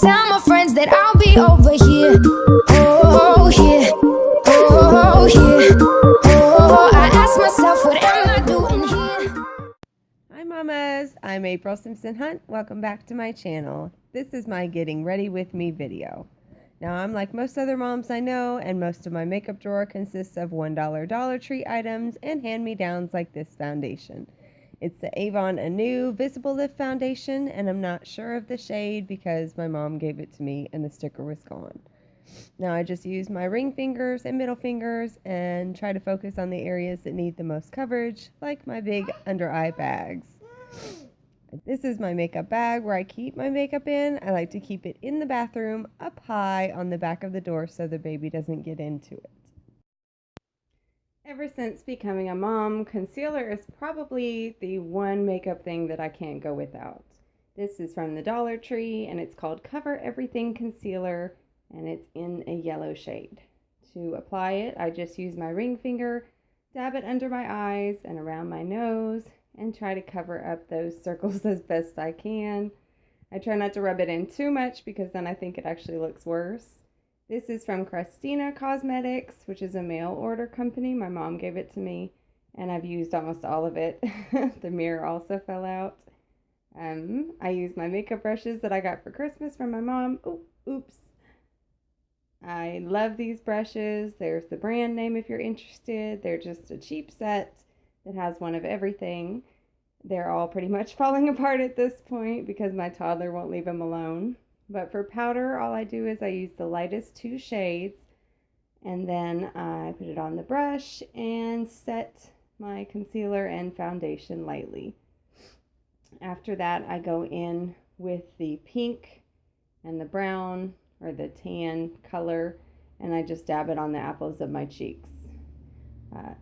Tell my friends that I'll be over here. Oh, here. Oh, here. Oh, I ask myself, what am I doing here? Hi mamas, I'm April Simpson Hunt. Welcome back to my channel. This is my getting ready with me video. Now I'm like most other moms I know and most of my makeup drawer consists of $1 Dollar Tree items and hand-me-downs like this foundation. It's the Avon Anew Visible Lift Foundation and I'm not sure of the shade because my mom gave it to me and the sticker was gone. Now I just use my ring fingers and middle fingers and try to focus on the areas that need the most coverage like my big under eye bags. This is my makeup bag where I keep my makeup in. I like to keep it in the bathroom up high on the back of the door so the baby doesn't get into it. Ever since becoming a mom, concealer is probably the one makeup thing that I can't go without. This is from the Dollar Tree and it's called Cover Everything Concealer and it's in a yellow shade. To apply it, I just use my ring finger, dab it under my eyes and around my nose, and try to cover up those circles as best I can. I try not to rub it in too much because then I think it actually looks worse. This is from Christina Cosmetics, which is a mail order company. My mom gave it to me and I've used almost all of it. the mirror also fell out. Um, I use my makeup brushes that I got for Christmas from my mom. Oop, oops. I love these brushes. There's the brand name if you're interested. They're just a cheap set that has one of everything. They're all pretty much falling apart at this point because my toddler won't leave them alone. But for powder, all I do is I use the lightest two shades and then I put it on the brush and set my concealer and foundation lightly. After that, I go in with the pink and the brown or the tan color and I just dab it on the apples of my cheeks. Uh,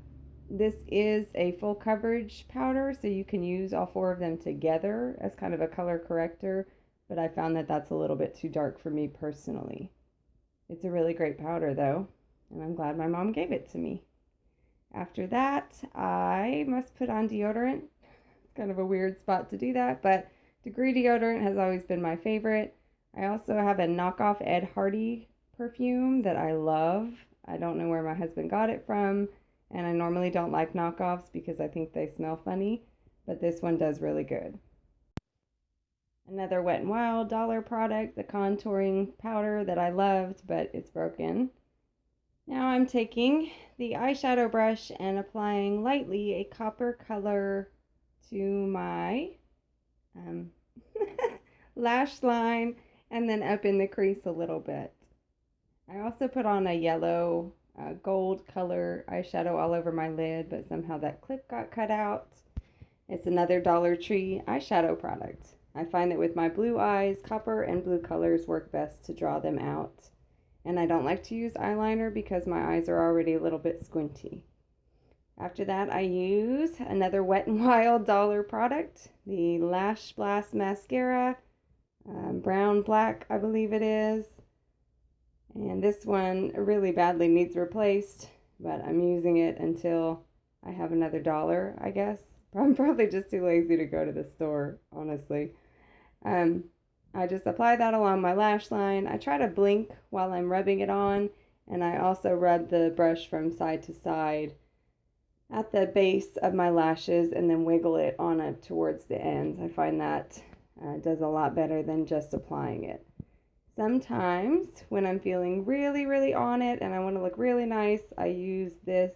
this is a full coverage powder, so you can use all four of them together as kind of a color corrector, but I found that that's a little bit too dark for me personally. It's a really great powder though, and I'm glad my mom gave it to me. After that, I must put on deodorant. It's kind of a weird spot to do that, but Degree deodorant has always been my favorite. I also have a knockoff Ed Hardy perfume that I love. I don't know where my husband got it from and I normally don't like knockoffs because I think they smell funny, but this one does really good. Another Wet n Wild dollar product, the contouring powder that I loved, but it's broken. Now I'm taking the eyeshadow brush and applying lightly a copper color to my um, lash line and then up in the crease a little bit. I also put on a yellow uh, gold color eyeshadow all over my lid, but somehow that clip got cut out. It's another Dollar Tree eyeshadow product. I find that with my blue eyes, copper and blue colors work best to draw them out. And I don't like to use eyeliner because my eyes are already a little bit squinty. After that, I use another Wet n Wild dollar product, the Lash Blast Mascara, um, brown black, I believe it is. And this one really badly needs replaced, but I'm using it until I have another dollar, I guess. I'm probably just too lazy to go to the store, honestly. Um, I just apply that along my lash line. I try to blink while I'm rubbing it on, and I also rub the brush from side to side at the base of my lashes and then wiggle it on up towards the ends. I find that uh, does a lot better than just applying it. Sometimes when I'm feeling really, really on it and I want to look really nice, I use this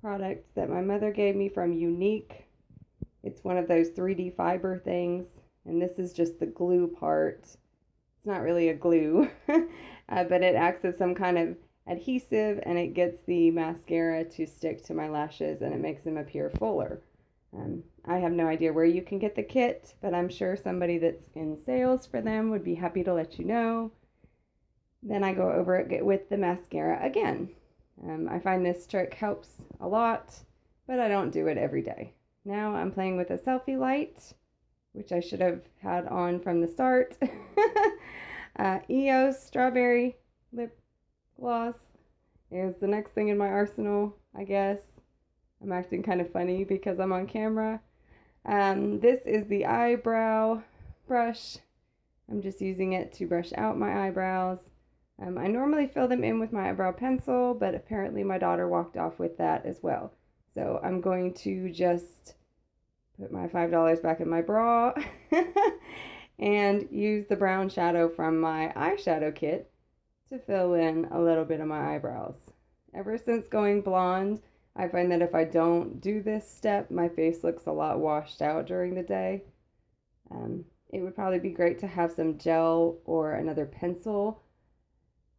product that my mother gave me from Younique. It's one of those 3D fiber things, and this is just the glue part. It's not really a glue, uh, but it acts as some kind of adhesive and it gets the mascara to stick to my lashes and it makes them appear fuller. Um, I have no idea where you can get the kit, but I'm sure somebody that's in sales for them would be happy to let you know. Then I go over it with the mascara again. Um, I find this trick helps a lot, but I don't do it every day. Now I'm playing with a selfie light, which I should have had on from the start. uh, EOS Strawberry Lip Gloss is the next thing in my arsenal, I guess. I'm acting kind of funny because I'm on camera. Um, this is the eyebrow brush. I'm just using it to brush out my eyebrows. Um, I normally fill them in with my eyebrow pencil, but apparently my daughter walked off with that as well. So I'm going to just put my $5 back in my bra and use the brown shadow from my eyeshadow kit to fill in a little bit of my eyebrows. Ever since going blonde, I find that if I don't do this step, my face looks a lot washed out during the day. Um, it would probably be great to have some gel or another pencil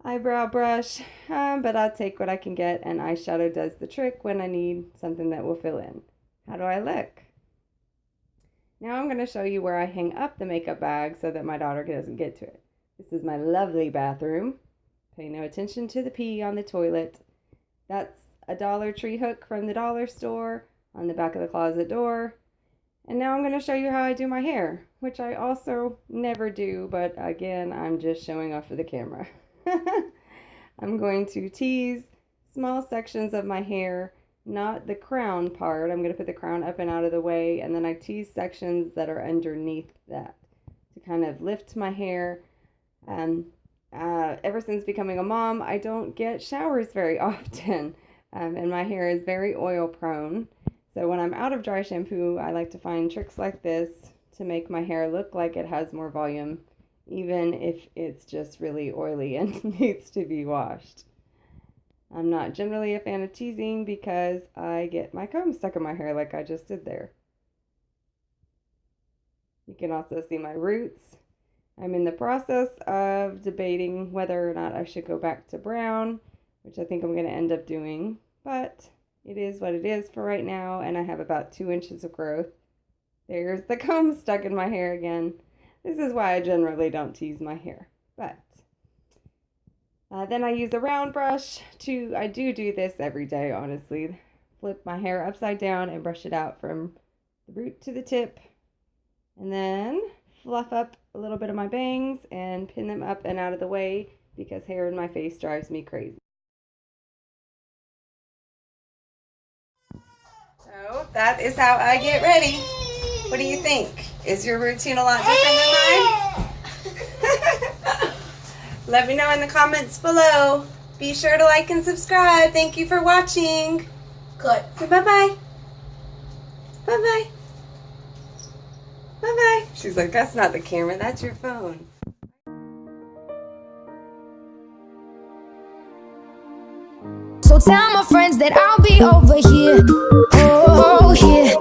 eyebrow brush, um, but I'll take what I can get, and eyeshadow does the trick when I need something that will fill in. How do I look? Now I'm going to show you where I hang up the makeup bag so that my daughter doesn't get to it. This is my lovely bathroom. Pay no attention to the pee on the toilet. That's a Dollar Tree hook from the dollar store on the back of the closet door. And now I'm going to show you how I do my hair, which I also never do, but again, I'm just showing off for the camera. I'm going to tease small sections of my hair, not the crown part. I'm going to put the crown up and out of the way, and then I tease sections that are underneath that to kind of lift my hair. Um, uh, ever since becoming a mom, I don't get showers very often, um, and my hair is very oil prone. So when I'm out of dry shampoo, I like to find tricks like this to make my hair look like it has more volume even if it's just really oily and needs to be washed. I'm not generally a fan of teasing because I get my comb stuck in my hair like I just did there. You can also see my roots. I'm in the process of debating whether or not I should go back to brown, which I think I'm going to end up doing, but it is what it is for right now, and I have about two inches of growth. There's the comb stuck in my hair again. This is why I generally don't tease my hair. But uh, then I use a round brush to, I do do this every day, honestly. Flip my hair upside down and brush it out from the root to the tip. And then fluff up a little bit of my bangs and pin them up and out of the way because hair in my face drives me crazy. So that is how I get ready. What do you think? Is your routine a lot different than mine? Let me know in the comments below. Be sure to like and subscribe. Thank you for watching. Good. So bye-bye. Bye-bye. Bye-bye. She's like, that's not the camera, that's your phone. So tell my friends that I'll be over here. Oh, oh, oh here.